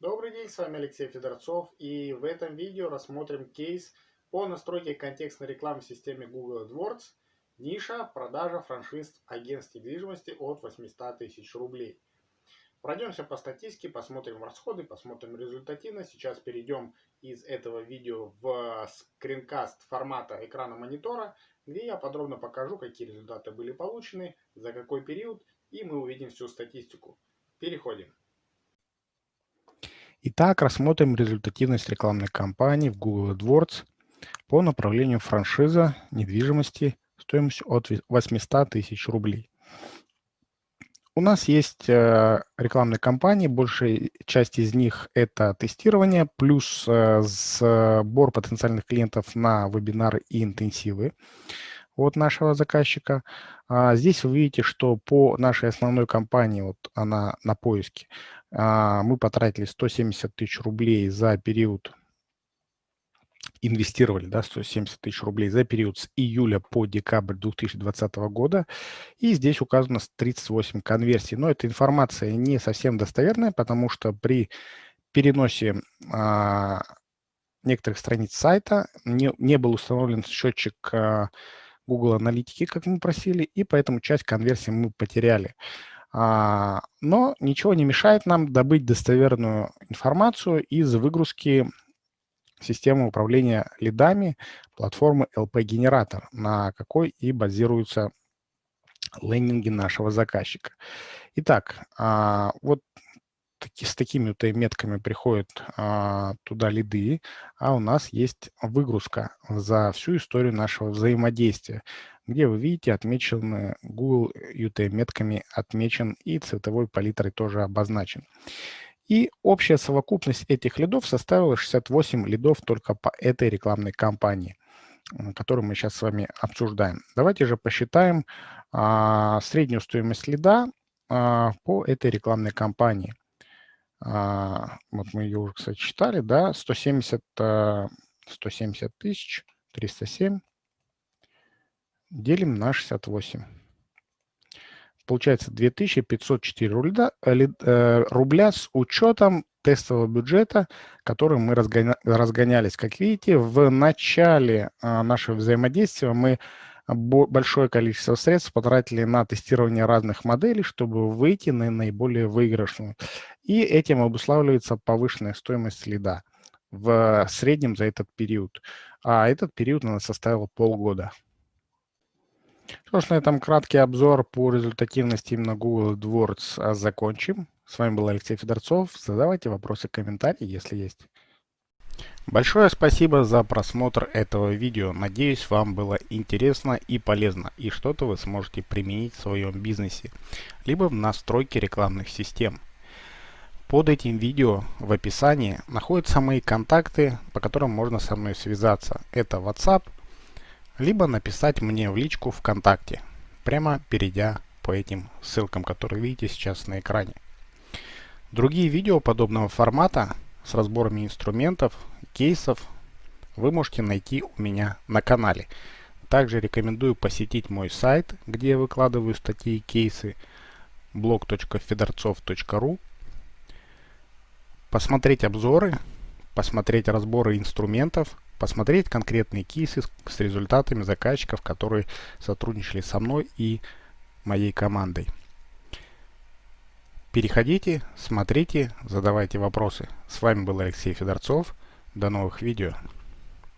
Добрый день, с вами Алексей Федорцов и в этом видео рассмотрим кейс по настройке контекстной рекламы в системе Google AdWords ниша продажа франшиз агентств недвижимости от 800 тысяч рублей. Пройдемся по статистике, посмотрим расходы, посмотрим результативность. Сейчас перейдем из этого видео в скринкаст формата экрана монитора, где я подробно покажу, какие результаты были получены, за какой период, и мы увидим всю статистику. Переходим. Итак, рассмотрим результативность рекламной кампании в Google AdWords по направлению франшиза недвижимости стоимостью от 800 тысяч рублей. У нас есть э, рекламные кампании, большая часть из них это тестирование, плюс э, сбор потенциальных клиентов на вебинары и интенсивы от нашего заказчика. А здесь вы видите, что по нашей основной кампании, вот она на поиске, а, мы потратили 170 тысяч рублей за период, инвестировали да, 170 тысяч рублей за период с июля по декабрь 2020 года. И здесь указано 38 конверсий. Но эта информация не совсем достоверная, потому что при переносе а, некоторых страниц сайта не, не был установлен счетчик а, Google Аналитики, как мы просили, и поэтому часть конверсии мы потеряли. А, но ничего не мешает нам добыть достоверную информацию из выгрузки системы управления лидами платформы LP-генератор, на какой и базируются лендинги нашего заказчика. Итак, а, вот таки, с такими вот метками приходят а, туда лиды, а у нас есть выгрузка за всю историю нашего взаимодействия где вы видите отмечены Google UTM-метками отмечен и цветовой палитрой тоже обозначен. И общая совокупность этих лидов составила 68 лидов только по этой рекламной кампании, которую мы сейчас с вами обсуждаем. Давайте же посчитаем а, среднюю стоимость лида а, по этой рекламной кампании. А, вот мы ее уже, кстати, читали, да, 170, 170 тысяч, 307 делим на 68. Получается 2504 рубля, э, э, рубля с учетом тестового бюджета, который мы разгоня, разгонялись. Как видите, в начале а, нашего взаимодействия мы большое количество средств потратили на тестирование разных моделей, чтобы выйти на наиболее выигрышную. И этим обуславливается повышенная стоимость следа в среднем за этот период. А этот период она составила полгода. Что ж, на этом краткий обзор по результативности именно Google AdWords закончим. С вами был Алексей Федорцов. Задавайте вопросы, комментарии, если есть. Большое спасибо за просмотр этого видео. Надеюсь, вам было интересно и полезно, и что-то вы сможете применить в своем бизнесе, либо в настройке рекламных систем. Под этим видео в описании находятся мои контакты, по которым можно со мной связаться. Это WhatsApp, либо написать мне в личку ВКонтакте, прямо перейдя по этим ссылкам, которые видите сейчас на экране. Другие видео подобного формата с разборами инструментов, кейсов вы можете найти у меня на канале. Также рекомендую посетить мой сайт, где я выкладываю статьи и кейсы blog.fedorцов.ru посмотреть обзоры, посмотреть разборы инструментов, посмотреть конкретные кейсы с результатами заказчиков, которые сотрудничали со мной и моей командой. Переходите, смотрите, задавайте вопросы. С вами был Алексей Федорцов. До новых видео.